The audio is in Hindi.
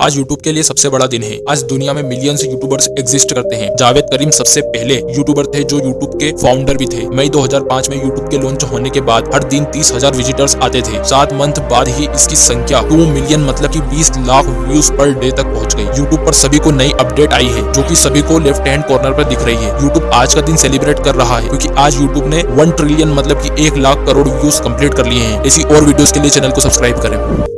आज यूट्यूब के लिए सबसे बड़ा दिन है। आज दुनिया में मिलियंस यूट्यूबर्स एग्जिस्ट करते हैं। जावेद करीम सबसे पहले यूट्यूबर थे जो यूट्यूब के फाउंडर भी थे। मई 2005 में यूट्यूब के लॉन्च होने के बाद हर दिन तीस हज़ार विजिटर्स आते थे। सात मंथ बाद ही इसकी संख्या टू मिलियन मतलब की बीस लाख व्यूज़ पर डे तक पहुँच गई। यूट्यूब आरोप सभी को नई अपडेट आई है, जो की सभी को लेफ़्ट हैंड कॉर्नर पर दिख रही है। यूट्यूब आज का दिन सेलिब्रेट कर रहा है, क्यूँकी आज यूट्यूब ने वन ट्रिलियन मतलब की एक लाख करोड़ व्यूज़ कंप्लीट कर लिए हैं। इसी और वीडियो के लिए चैनल को सब्सक्राइब करें।